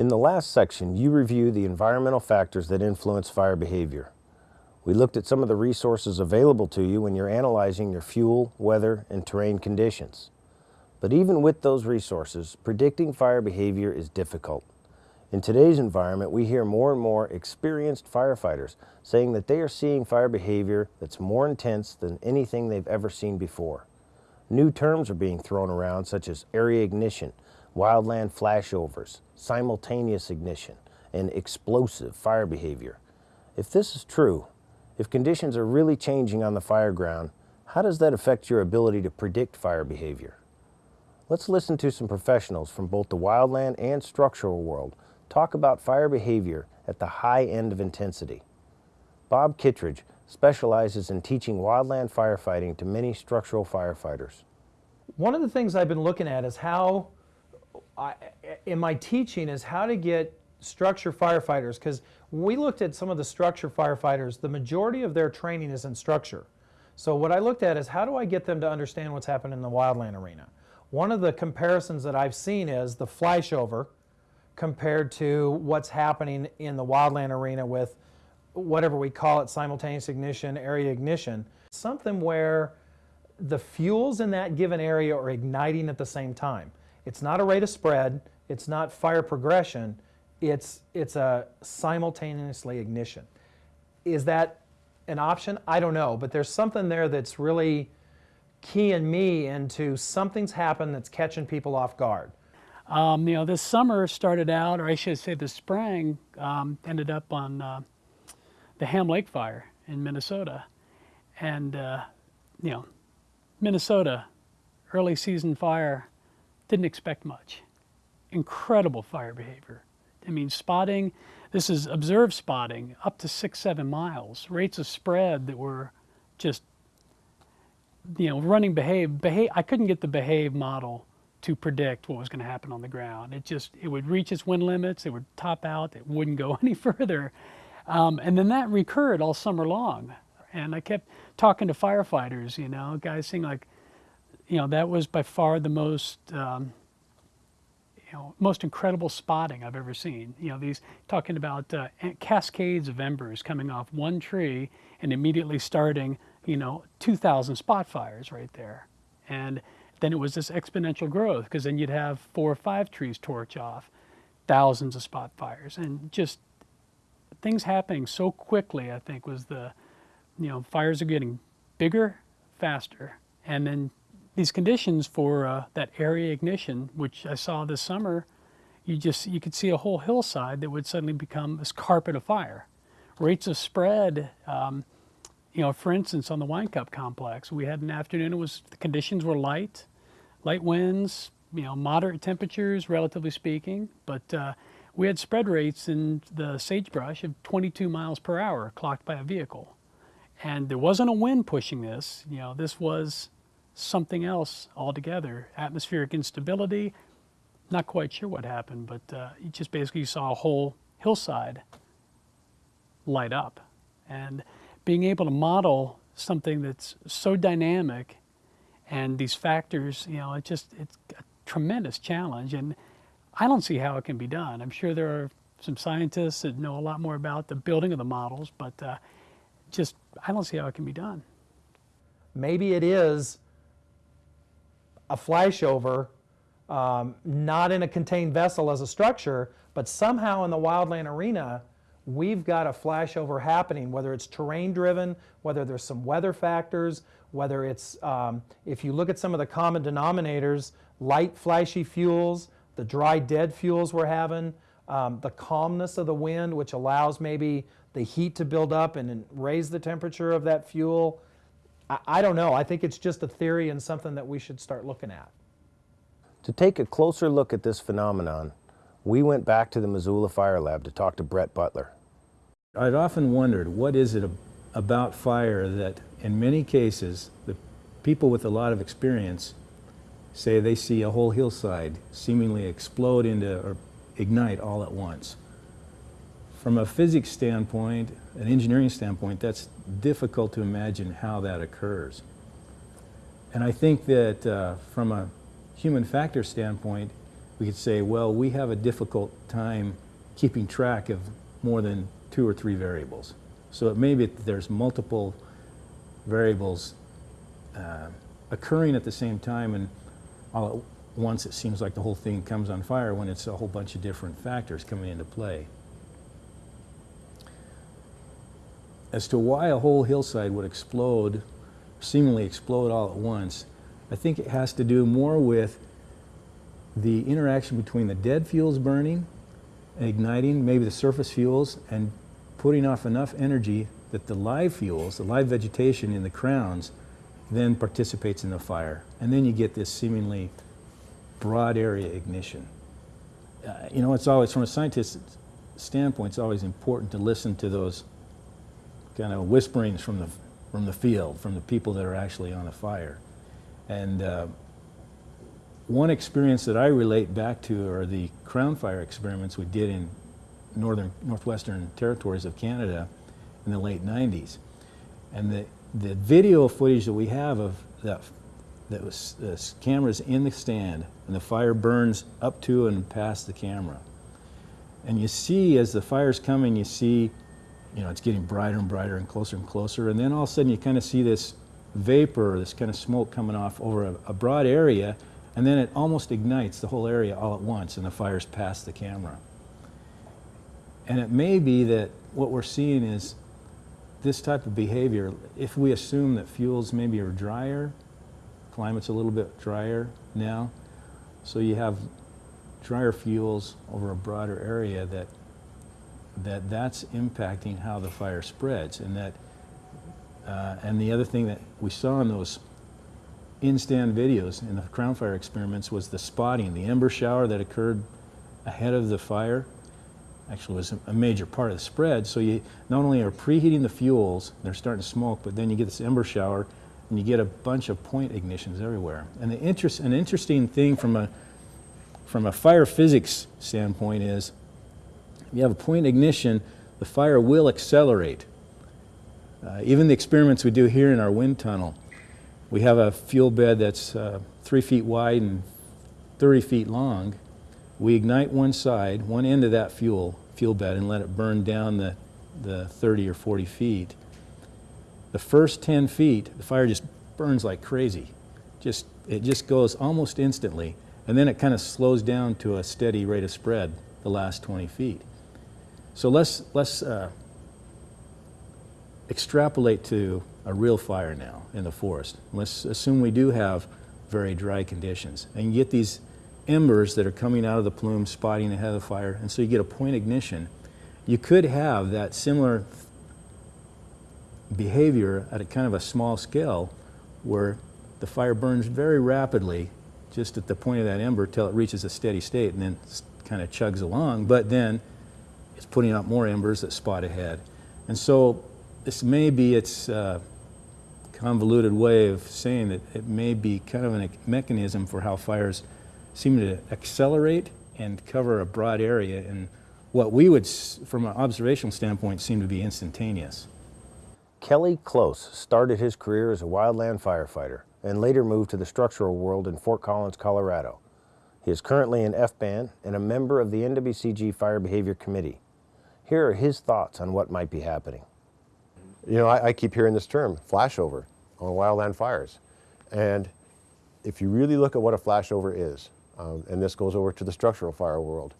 In the last section, you reviewed the environmental factors that influence fire behavior. We looked at some of the resources available to you when you're analyzing your fuel, weather, and terrain conditions. But even with those resources, predicting fire behavior is difficult. In today's environment, we hear more and more experienced firefighters saying that they are seeing fire behavior that's more intense than anything they've ever seen before. New terms are being thrown around such as area ignition, wildland flashovers, simultaneous ignition, and explosive fire behavior. If this is true, if conditions are really changing on the fire ground, how does that affect your ability to predict fire behavior? Let's listen to some professionals from both the wildland and structural world talk about fire behavior at the high end of intensity. Bob Kittredge specializes in teaching wildland firefighting to many structural firefighters. One of the things I've been looking at is how, I, in my teaching, is how to get structure firefighters, because we looked at some of the structure firefighters, the majority of their training is in structure. So what I looked at is how do I get them to understand what's happening in the wildland arena? One of the comparisons that I've seen is the flashover, compared to what's happening in the wildland arena with whatever we call it, simultaneous ignition, area ignition. Something where the fuels in that given area are igniting at the same time. It's not a rate of spread, it's not fire progression, it's, it's a simultaneously ignition. Is that an option? I don't know, but there's something there that's really keying me into something's happened that's catching people off guard. Um, you know, this summer started out, or I should say the spring, um, ended up on uh, the Ham Lake fire in Minnesota. And, uh, you know, Minnesota, early season fire, didn't expect much. Incredible fire behavior. I mean, spotting, this is observed spotting up to six, seven miles, rates of spread that were just, you know, running behave, behave, I couldn't get the behave model to predict what was going to happen on the ground. It just, it would reach its wind limits, it would top out, it wouldn't go any further. Um, and then that recurred all summer long. And I kept talking to firefighters, you know, guys saying like, you know, that was by far the most, um, you know, most incredible spotting I've ever seen. You know, these talking about uh, cascades of embers coming off one tree and immediately starting, you know, 2,000 spot fires right there. And then it was this exponential growth because then you'd have four or five trees torch off, thousands of spot fires, and just things happening so quickly. I think was the, you know, fires are getting bigger, faster, and then these conditions for uh, that area ignition, which I saw this summer, you just you could see a whole hillside that would suddenly become this carpet of fire. Rates of spread. Um, you know, for instance, on the Winecup complex, we had an afternoon. It was the conditions were light light winds, you know, moderate temperatures, relatively speaking, but uh, we had spread rates in the sagebrush of 22 miles per hour clocked by a vehicle. And there wasn't a wind pushing this, you know, this was something else altogether. Atmospheric instability, not quite sure what happened, but uh, you just basically saw a whole hillside light up. And being able to model something that's so dynamic and these factors, you know, it just, it's a tremendous challenge. And I don't see how it can be done. I'm sure there are some scientists that know a lot more about the building of the models, but uh, just, I don't see how it can be done. Maybe it is a flashover, um, not in a contained vessel as a structure, but somehow in the wildland arena, we've got a flashover happening, whether it's terrain driven, whether there's some weather factors, whether it's, um, if you look at some of the common denominators, light flashy fuels, the dry dead fuels we're having, um, the calmness of the wind, which allows maybe the heat to build up and raise the temperature of that fuel. I, I don't know. I think it's just a theory and something that we should start looking at. To take a closer look at this phenomenon, we went back to the Missoula Fire Lab to talk to Bret Butler. I'd often wondered, what is it about fire that in many cases, the people with a lot of experience say they see a whole hillside seemingly explode into or ignite all at once. From a physics standpoint, an engineering standpoint, that's difficult to imagine how that occurs. And I think that uh, from a human factor standpoint, we could say, well, we have a difficult time keeping track of more than two or three variables. So it may be that there's multiple variables uh, occurring at the same time and all at once it seems like the whole thing comes on fire when it's a whole bunch of different factors coming into play. As to why a whole hillside would explode, seemingly explode all at once, I think it has to do more with the interaction between the dead fuels burning igniting, maybe the surface fuels, and putting off enough energy that the live fuels, the live vegetation in the crowns, then participates in the fire. And then you get this seemingly broad area ignition. Uh, you know, it's always, from a scientist's standpoint, it's always important to listen to those kind of whisperings from the, from the field, from the people that are actually on the fire. And uh, one experience that I relate back to are the crown fire experiments we did in northern, northwestern territories of Canada in the late 90s. And the, the video footage that we have of that, that was the cameras in the stand and the fire burns up to and past the camera. And you see as the fire's coming, you see, you know, it's getting brighter and brighter and closer and closer. And then all of a sudden you kind of see this vapor, this kind of smoke coming off over a, a broad area, and then it almost ignites the whole area all at once, and the fire's past the camera. And it may be that what we're seeing is this type of behavior, if we assume that fuels maybe are drier, climate's a little bit drier now, so you have drier fuels over a broader area that that that's impacting how the fire spreads and that uh, and the other thing that we saw in those in-stand videos in the crown fire experiments was the spotting, the ember shower that occurred ahead of the fire actually was a major part of the spread. So you not only are preheating the fuels, they're starting to smoke, but then you get this ember shower and you get a bunch of point ignitions everywhere. And the interest, an interesting thing from a, from a fire physics standpoint is if you have a point ignition, the fire will accelerate. Uh, even the experiments we do here in our wind tunnel, we have a fuel bed that's uh, three feet wide and 30 feet long. We ignite one side, one end of that fuel, fuel bed, and let it burn down the, the 30 or 40 feet. The first 10 feet, the fire just burns like crazy. Just, it just goes almost instantly. And then it kind of slows down to a steady rate of spread the last 20 feet. So let's, let's uh, extrapolate to a real fire now in the forest. Let's assume we do have very dry conditions. And you get these embers that are coming out of the plume, spotting ahead of the fire, and so you get a point ignition. You could have that similar behavior at a kind of a small scale where the fire burns very rapidly just at the point of that ember till it reaches a steady state and then kind of chugs along, but then it's putting out more embers that spot ahead. And so this may be its uh, convoluted way of saying that it may be kind of a mechanism for how fires seem to accelerate and cover a broad area in what we would, from an observational standpoint, seem to be instantaneous. Kelly Close started his career as a wildland firefighter and later moved to the structural world in Fort Collins, Colorado. He is currently an FBAN and a member of the NWCG Fire Behavior Committee. Here are his thoughts on what might be happening. You know, I, I keep hearing this term, flashover, on wildland fires. And if you really look at what a flashover is, um, and this goes over to the structural fire world.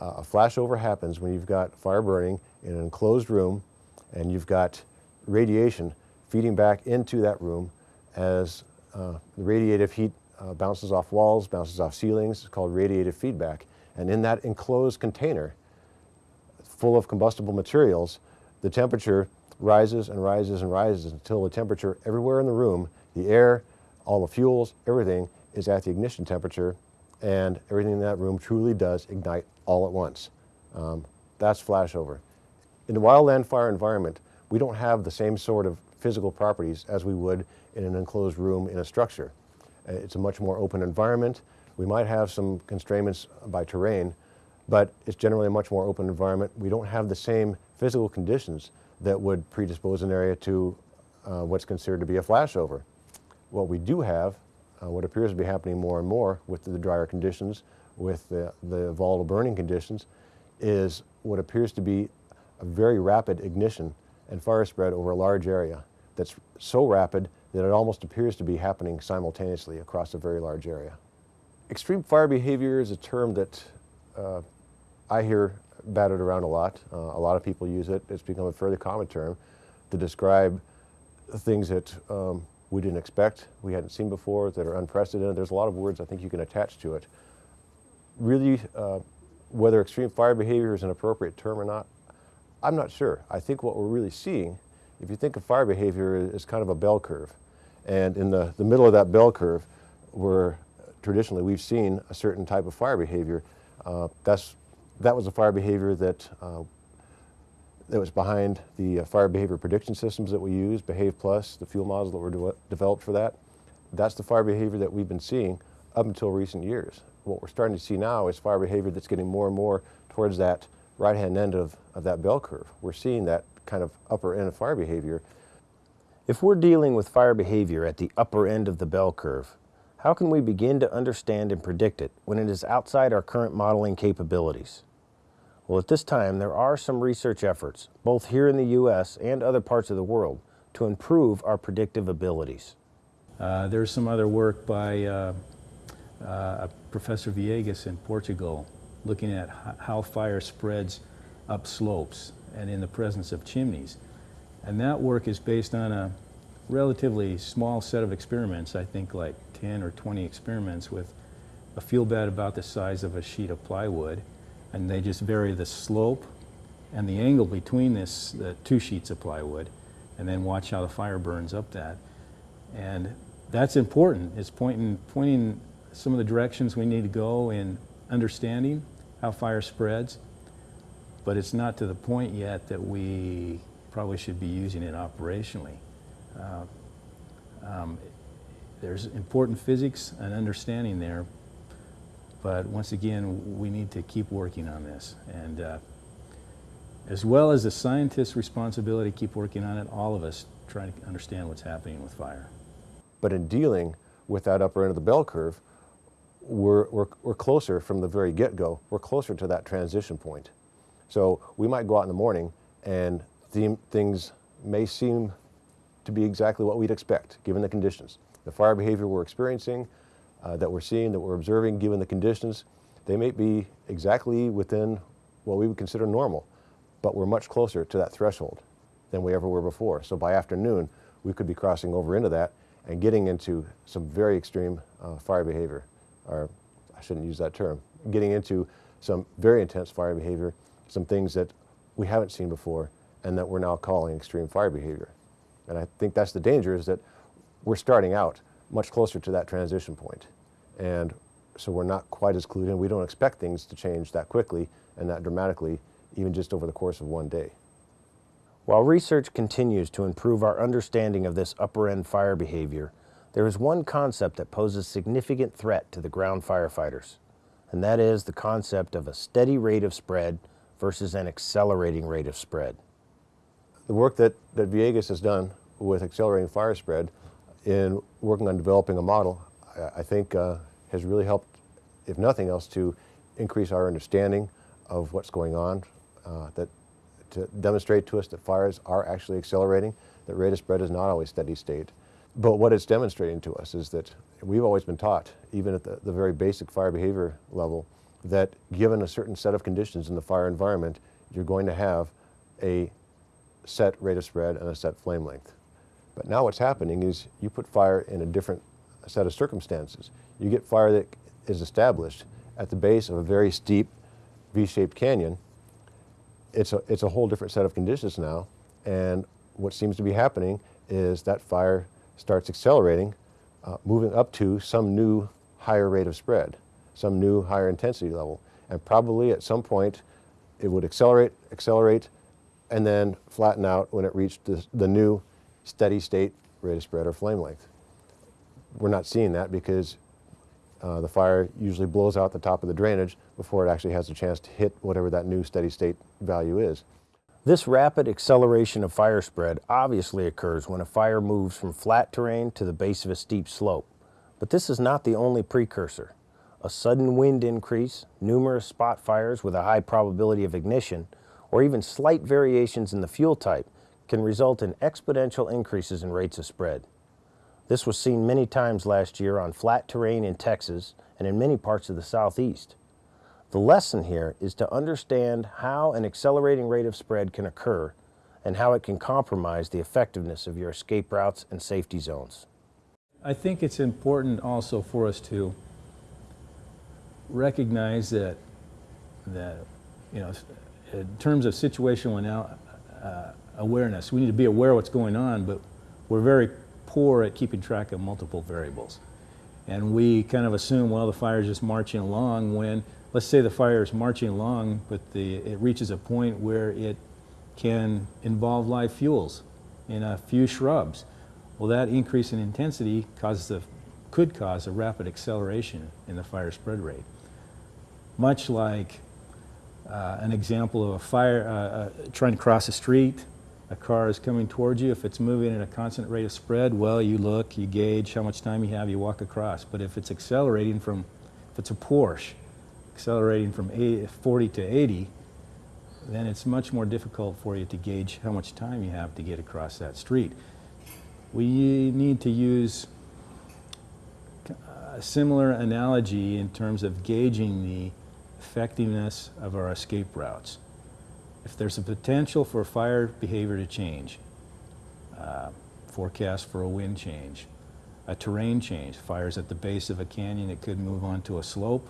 Uh, a flashover happens when you've got fire burning in an enclosed room and you've got radiation feeding back into that room as uh, the radiative heat uh, bounces off walls, bounces off ceilings. It's called radiative feedback. And in that enclosed container full of combustible materials, the temperature rises and rises and rises until the temperature everywhere in the room, the air, all the fuels, everything is at the ignition temperature and everything in that room truly does ignite all at once. Um, that's flashover. In the wildland fire environment, we don't have the same sort of physical properties as we would in an enclosed room in a structure. Uh, it's a much more open environment. We might have some constraints by terrain, but it's generally a much more open environment. We don't have the same physical conditions that would predispose an area to uh, what's considered to be a flashover. What we do have uh, what appears to be happening more and more with the drier conditions with the, the volatile burning conditions is what appears to be a very rapid ignition and fire spread over a large area that's so rapid that it almost appears to be happening simultaneously across a very large area. Extreme fire behavior is a term that uh, I hear battered around a lot. Uh, a lot of people use it. It's become a fairly common term to describe things that um, we didn't expect, we hadn't seen before, that are unprecedented. There's a lot of words I think you can attach to it. Really, uh, whether extreme fire behavior is an appropriate term or not, I'm not sure. I think what we're really seeing, if you think of fire behavior as kind of a bell curve, and in the, the middle of that bell curve, where traditionally we've seen a certain type of fire behavior, uh, that's, that was a fire behavior that uh, that was behind the uh, fire behavior prediction systems that we use, Behave Plus, the fuel models that were de developed for that. That's the fire behavior that we've been seeing up until recent years. What we're starting to see now is fire behavior that's getting more and more towards that right-hand end of, of that bell curve. We're seeing that kind of upper end of fire behavior. If we're dealing with fire behavior at the upper end of the bell curve, how can we begin to understand and predict it when it is outside our current modeling capabilities? Well, at this time, there are some research efforts, both here in the U.S. and other parts of the world, to improve our predictive abilities. Uh, there's some other work by uh, uh, Professor Viegas in Portugal looking at how fire spreads up slopes and in the presence of chimneys. And that work is based on a relatively small set of experiments, I think like 10 or 20 experiments with a fuel bed about the size of a sheet of plywood and they just vary the slope and the angle between this the two sheets of plywood and then watch how the fire burns up that. And that's important. It's pointing pointing some of the directions we need to go in understanding how fire spreads but it's not to the point yet that we probably should be using it operationally. Uh, um, there's important physics and understanding there but once again, we need to keep working on this. And uh, as well as the scientist's responsibility, keep working on it, all of us trying to understand what's happening with fire. But in dealing with that upper end of the bell curve, we're, we're, we're closer from the very get-go, we're closer to that transition point. So we might go out in the morning and things may seem to be exactly what we'd expect, given the conditions. The fire behavior we're experiencing, uh, that we're seeing, that we're observing, given the conditions, they may be exactly within what we would consider normal, but we're much closer to that threshold than we ever were before. So by afternoon, we could be crossing over into that and getting into some very extreme uh, fire behavior, or I shouldn't use that term, getting into some very intense fire behavior, some things that we haven't seen before and that we're now calling extreme fire behavior. And I think that's the danger is that we're starting out much closer to that transition point. And so we're not quite as clued in. We don't expect things to change that quickly and that dramatically, even just over the course of one day. While research continues to improve our understanding of this upper end fire behavior, there is one concept that poses significant threat to the ground firefighters, and that is the concept of a steady rate of spread versus an accelerating rate of spread. The work that, that Viegas has done with accelerating fire spread in working on developing a model, I think uh, has really helped, if nothing else, to increase our understanding of what's going on, uh, that to demonstrate to us that fires are actually accelerating, that rate of spread is not always steady state. But what it's demonstrating to us is that we've always been taught, even at the, the very basic fire behavior level, that given a certain set of conditions in the fire environment, you're going to have a set rate of spread and a set flame length. But now what's happening is you put fire in a different set of circumstances. You get fire that is established at the base of a very steep V-shaped canyon. It's a, it's a whole different set of conditions now. And what seems to be happening is that fire starts accelerating, uh, moving up to some new higher rate of spread, some new higher intensity level. And probably at some point it would accelerate, accelerate, and then flatten out when it reached the, the new steady state rate of spread or flame length. We're not seeing that because uh, the fire usually blows out the top of the drainage before it actually has a chance to hit whatever that new steady state value is. This rapid acceleration of fire spread obviously occurs when a fire moves from flat terrain to the base of a steep slope. But this is not the only precursor. A sudden wind increase, numerous spot fires with a high probability of ignition, or even slight variations in the fuel type can result in exponential increases in rates of spread. This was seen many times last year on flat terrain in Texas and in many parts of the southeast. The lesson here is to understand how an accelerating rate of spread can occur and how it can compromise the effectiveness of your escape routes and safety zones. I think it's important also for us to recognize that, that you know, in terms of situational uh, awareness, we need to be aware of what's going on, but we're very poor at keeping track of multiple variables. And we kind of assume, well, the fire's just marching along when, let's say the fire is marching along, but the, it reaches a point where it can involve live fuels in a few shrubs. Well, that increase in intensity causes a, could cause a rapid acceleration in the fire spread rate. Much like uh, an example of a fire uh, uh, trying to cross a street, a car is coming towards you. If it's moving at a constant rate of spread, well, you look, you gauge how much time you have, you walk across. But if it's accelerating from, if it's a Porsche, accelerating from 80, 40 to 80, then it's much more difficult for you to gauge how much time you have to get across that street. We need to use a similar analogy in terms of gauging the effectiveness of our escape routes. If there's a potential for fire behavior to change, uh, forecast for a wind change, a terrain change, fires at the base of a canyon that could move onto a slope,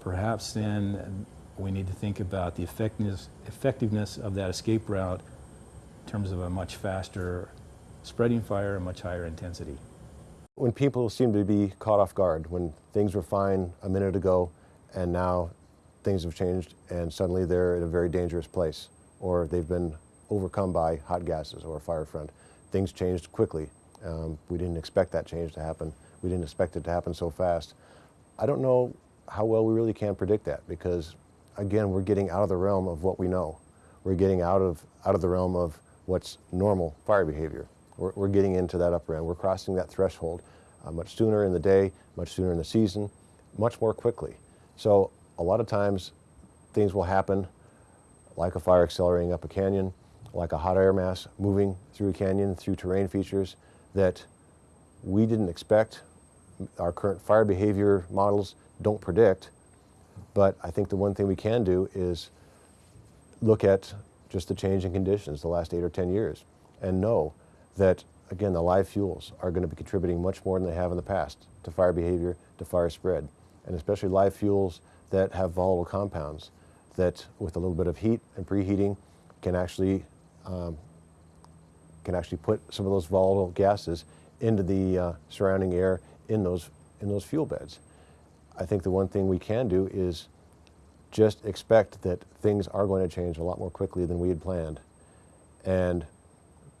perhaps then we need to think about the effectiveness, effectiveness of that escape route in terms of a much faster spreading fire, a much higher intensity. When people seem to be caught off guard, when things were fine a minute ago and now things have changed and suddenly they're in a very dangerous place or they've been overcome by hot gases or a fire front. Things changed quickly. Um, we didn't expect that change to happen. We didn't expect it to happen so fast. I don't know how well we really can predict that because again, we're getting out of the realm of what we know. We're getting out of, out of the realm of what's normal fire behavior. We're, we're getting into that upper end. We're crossing that threshold uh, much sooner in the day, much sooner in the season, much more quickly. So a lot of times things will happen like a fire accelerating up a canyon, like a hot air mass moving through a canyon, through terrain features that we didn't expect. Our current fire behavior models don't predict, but I think the one thing we can do is look at just the change in conditions the last eight or 10 years and know that, again, the live fuels are going to be contributing much more than they have in the past to fire behavior, to fire spread, and especially live fuels that have volatile compounds that with a little bit of heat and preheating can actually um, can actually put some of those volatile gases into the uh, surrounding air in those in those fuel beds. I think the one thing we can do is just expect that things are going to change a lot more quickly than we had planned and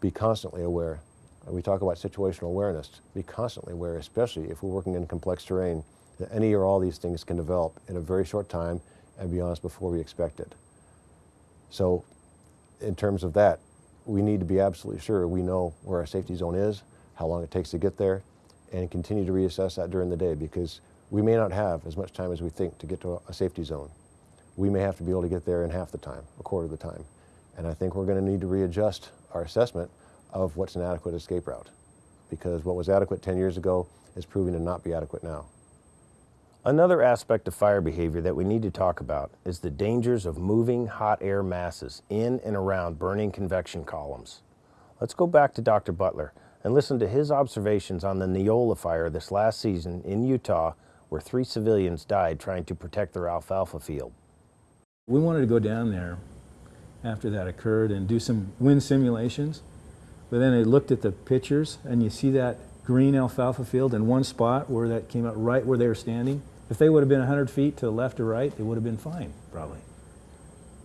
be constantly aware. We talk about situational awareness. Be constantly aware, especially if we're working in complex terrain, that any or all these things can develop in a very short time and be honest before we expect it. So in terms of that, we need to be absolutely sure we know where our safety zone is, how long it takes to get there, and continue to reassess that during the day because we may not have as much time as we think to get to a, a safety zone. We may have to be able to get there in half the time, a quarter of the time. And I think we're going to need to readjust our assessment of what's an adequate escape route because what was adequate 10 years ago is proving to not be adequate now. Another aspect of fire behavior that we need to talk about is the dangers of moving hot air masses in and around burning convection columns. Let's go back to Dr. Butler and listen to his observations on the Neola fire this last season in Utah where three civilians died trying to protect their alfalfa field. We wanted to go down there after that occurred and do some wind simulations, but then I looked at the pictures and you see that green alfalfa field in one spot where that came out right where they were standing. If they would have been 100 feet to the left or right, they would have been fine, probably.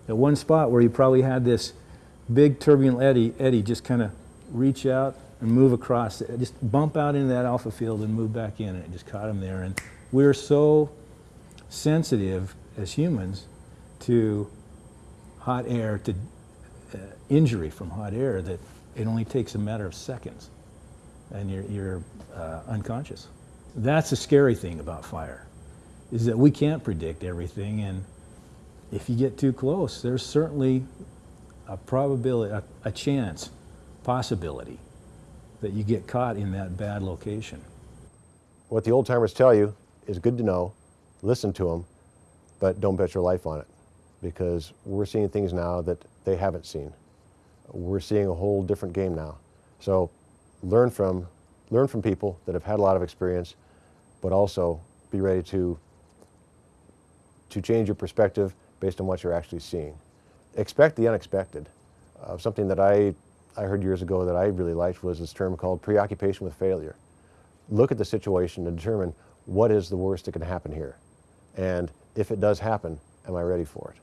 At one spot where you probably had this big turbulent eddy, eddy just kind of reach out and move across, just bump out into that alpha field and move back in, and it just caught him there. And we're so sensitive as humans to hot air, to uh, injury from hot air, that it only takes a matter of seconds and you're, you're uh, unconscious. That's the scary thing about fire. Is that we can't predict everything, and if you get too close, there's certainly a probability, a, a chance, possibility that you get caught in that bad location. What the old timers tell you is good to know, listen to them, but don't bet your life on it because we're seeing things now that they haven't seen. We're seeing a whole different game now. So learn from, learn from people that have had a lot of experience, but also be ready to, to change your perspective based on what you're actually seeing. Expect the unexpected. Uh, something that I, I heard years ago that I really liked was this term called preoccupation with failure. Look at the situation and determine what is the worst that can happen here. And if it does happen, am I ready for it?